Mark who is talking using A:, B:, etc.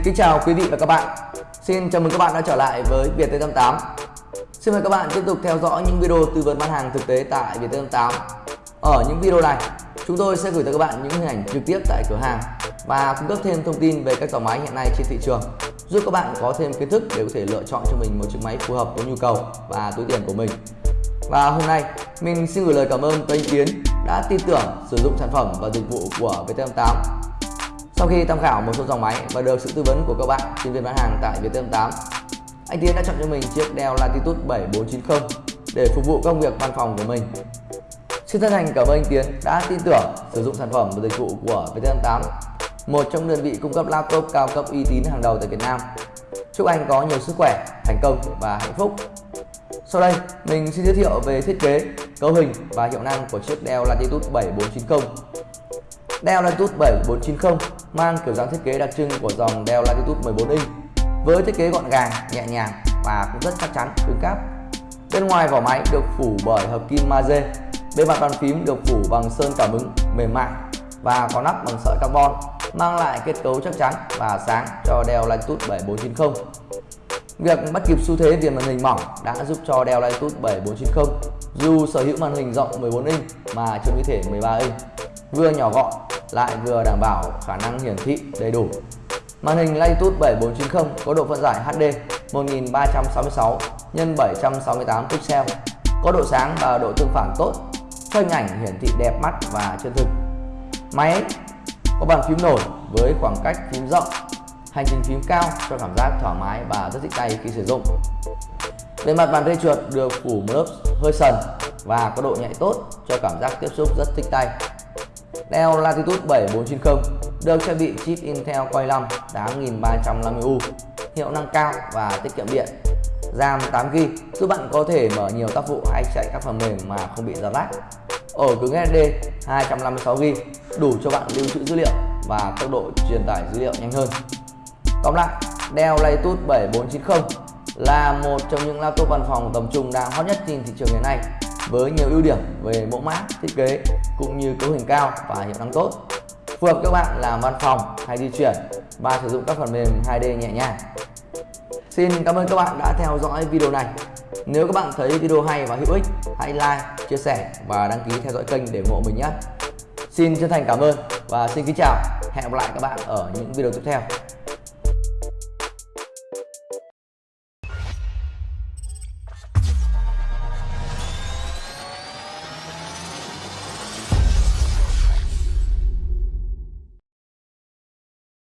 A: Xin kính chào quý vị và các bạn. Xin chào mừng các bạn đã trở lại với Viettel88. Xin mời các bạn tiếp tục theo dõi những video tư vấn bán hàng thực tế tại Viettel88. Ở những video này, chúng tôi sẽ gửi tới các bạn những hình ảnh trực tiếp tại cửa hàng và cung cấp thêm thông tin về các dòng máy hiện nay trên thị trường, giúp các bạn có thêm kiến thức để có thể lựa chọn cho mình một chiếc máy phù hợp với nhu cầu và túi tiền của mình. Và hôm nay, mình xin gửi lời cảm ơn tới anh Kiến đã tin tưởng sử dụng sản phẩm và dịch vụ của Viettel88 sau khi tham khảo một số dòng máy và được sự tư vấn của các bạn chuyên viên bán hàng tại Viettel8, anh Tiến đã chọn cho mình chiếc Dell Latitude 7490 để phục vụ công việc văn phòng của mình. Xin chân thành cảm ơn anh Tiến đã tin tưởng sử dụng sản phẩm và dịch vụ của Viettel8, một trong đơn vị cung cấp laptop cao cấp uy tín hàng đầu tại Việt Nam. Chúc anh có nhiều sức khỏe, thành công và hạnh phúc. Sau đây, mình xin giới thiệu về thiết kế, cấu hình và hiệu năng của chiếc Dell Latitude 7490 Dell Latitude 7490 mang kiểu dáng thiết kế đặc trưng của dòng Dell Latitude 14 inch với thiết kế gọn gàng, nhẹ nhàng và cũng rất chắc chắn, cứng cáp. Bên ngoài vỏ máy được phủ bởi hợp kim magie, bề mặt bàn phím được phủ bằng sơn cảm ứng mềm mại và có nắp bằng sợi carbon mang lại kết cấu chắc chắn và sáng cho Dell Latitude 7490. Việc bắt kịp xu thế viền màn hình mỏng đã giúp cho Dell Latitude 7490 dù sở hữu màn hình rộng 14 inch mà trông như thể 13 inch vừa nhỏ gọn lại vừa đảm bảo khả năng hiển thị đầy đủ. Màn hình Latitude 7490 có độ phân giải HD 1366 x 768 pixel, có độ sáng và độ tương phản tốt, cho hình ảnh hiển thị đẹp mắt và chân thực. Máy có bàn phím nổi với khoảng cách phím rộng, hành trình phím cao cho cảm giác thoải mái và rất thích tay khi sử dụng. Bề mặt bàn phê chuột được phủ một lớp hơi sần và có độ nhạy tốt cho cảm giác tiếp xúc rất thích tay. Dell Latitude 7490 được trang bị chip Intel Core i5 8350U, hiệu năng cao và tiết kiệm điện. RAM 8GB giúp bạn có thể mở nhiều tác vụ hay chạy các phần mềm mà không bị giật lag. Ổ cứng SSD 256GB đủ cho bạn lưu trữ dữ liệu và tốc độ truyền tải dữ liệu nhanh hơn. Tóm lại, Dell Latitude 7490 là một trong những laptop văn phòng tầm trung đang hot nhất trên thị trường hiện nay với nhiều ưu điểm về mẫu mã, thiết kế cũng như cấu hình cao và hiệu năng tốt. Phù hợp các bạn làm văn phòng hay di chuyển và sử dụng các phần mềm 2D nhẹ nhàng. Xin cảm ơn các bạn đã theo dõi video này. Nếu các bạn thấy video hay và hữu ích, hãy like, chia sẻ và đăng ký theo dõi kênh để ủng hộ mình nhé. Xin chân thành cảm ơn và xin kính chào. Hẹn gặp lại các bạn ở những video tiếp theo.